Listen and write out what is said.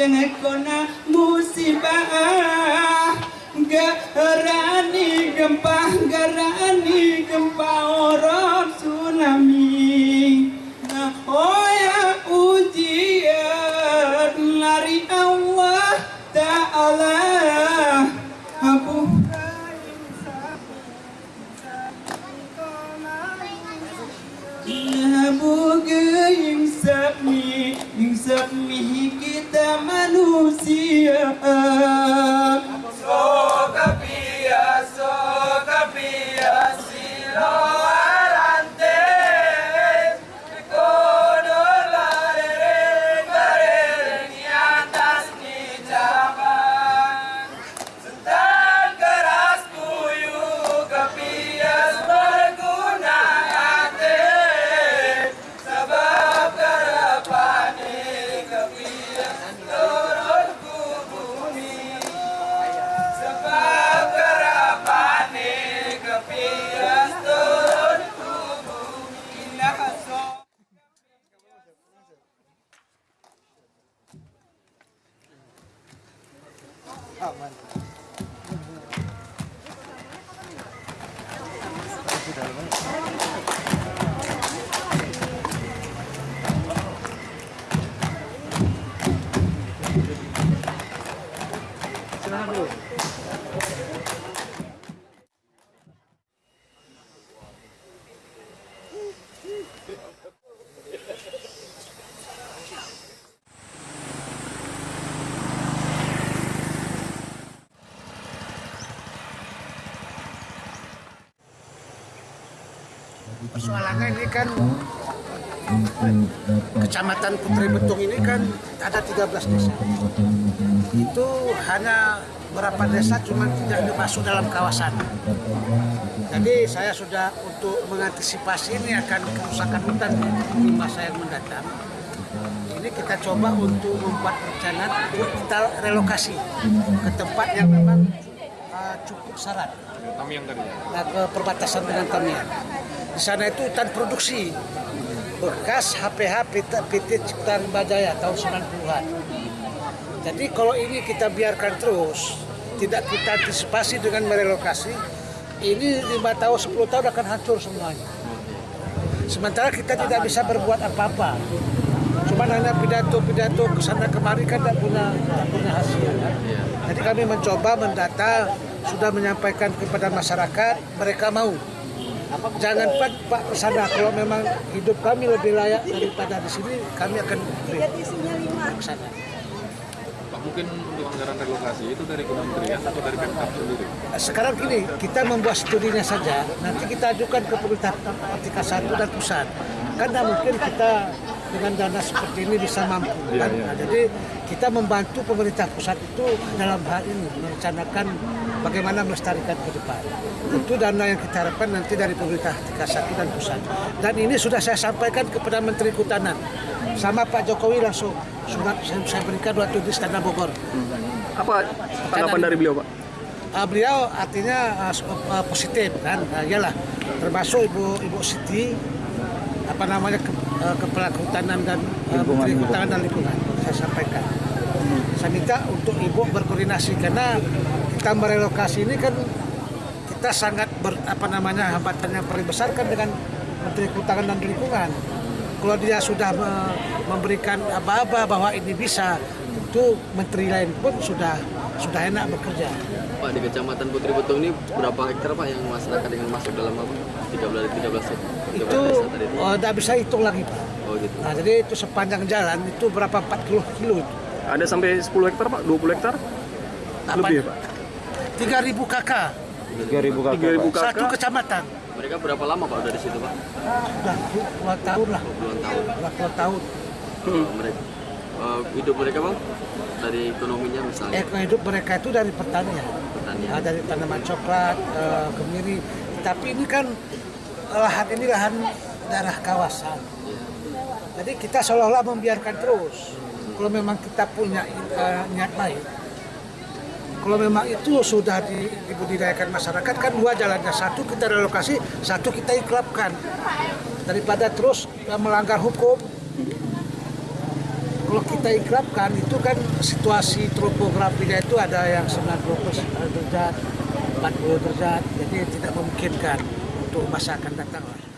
jangan kona musibah Gerani gempa, gerani gempa orang tsunami Nah, oh ya ujian dari Allah Ta'ala Abu Nabuga yang sabmi Yang sabmi kita manusia see Lucia. Persoalannya ini kan Kecamatan Putri Betung ini kan ada 13 desa. Itu hanya berapa desa cuma tidak masuk dalam kawasan. Jadi saya sudah untuk mengantisipasi ini akan kerusakan hutan di masa yang mendatang. Ini kita coba untuk membuat rencana untuk kita relokasi ke tempat yang memang uh, cukup syarat. Nah, ke perbatasan dengan Tamiang. Di sana itu hutan produksi bekas HPH PT, PT Cipta Bajaya tahun 90-an. Jadi kalau ini kita biarkan terus, tidak kita antisipasi dengan merelokasi, ini lima tahun, 10 tahun akan hancur semuanya. Sementara kita tidak bisa berbuat apa-apa. Cuma hanya pidato-pidato ke sana kemari kan tidak punya, tidak punya hasil. Kan? Jadi kami mencoba mendata, sudah menyampaikan kepada masyarakat, mereka mau. Jangan Pak, Pak ke sana kalau memang hidup kami lebih layak daripada di sini, kami akan beri ke sana. Pak mungkin untuk anggaran relokasi itu dari kementerian atau dari Pemkab sendiri? Sekarang gini, kita membuat studinya saja, nanti kita ajukan ke pemerintah tingkat satu dan pusat. Karena mungkin kita dengan dana seperti ini bisa mampu. Iya, kan? iya. Nah, jadi kita membantu pemerintah pusat itu dalam hal ini merencanakan bagaimana melestarikan ke depan. Itu dana yang kita harapkan nanti dari pemerintah tingkat satu dan pusat. Dan ini sudah saya sampaikan kepada Menteri Kehutanan. Sama Pak Jokowi langsung surat saya, saya berikan waktu di Istana Bogor. Apa tanggapan dari beliau, Pak? Uh, beliau artinya uh, uh, positif kan, uh, iyalah termasuk ibu ibu Siti apa namanya ke, uh, kepala kehutanan dan uh, menteri kehutanan dan lingkungan saya sampaikan. Saya minta untuk ibu berkoordinasi karena kita merelokasi ini kan kita sangat ber, apa namanya hambatan yang paling besar kan dengan menteri kehutanan dan lingkungan. Kalau dia sudah me- memberikan aba-aba bahwa ini bisa, itu menteri lain pun sudah sudah enak bekerja. Pak di Kecamatan Putri Betung ini berapa hektar Pak yang masyarakat dengan masuk dalam apa? 13 13 13 itu desa tadi itu. oh, tidak bisa hitung lagi pak. Oh gitu. Nah, jadi itu sepanjang jalan itu berapa 40 kilo itu. Ada sampai 10 hektar, Pak? 20 hektar? Lebih ya, Pak? 3000 kakak 3.000 kakak. satu kecamatan. Mereka berapa lama Pak udah di situ Pak? Sudah puluhan tahun lah, Puluhan tahun. sudah puluhan tahun. Oh, mereka eh, hidup mereka Bang dari ekonominya misalnya Eh, hidup mereka itu dari pertanian, pertanian. Nah, dari tanaman coklat, eh, kemiri. Tapi ini kan lahan ini lahan daerah kawasan. Jadi kita seolah-olah membiarkan terus. Kalau memang kita punya eh, niat baik, kalau memang itu sudah di- dibudidayakan masyarakat kan dua jalannya satu kita relokasi satu kita ikrapkan daripada terus melanggar hukum kalau kita ikrapkan itu kan situasi topografinya itu ada yang 90 derajat, 40 derajat, jadi tidak memungkinkan untuk masa akan datang lah.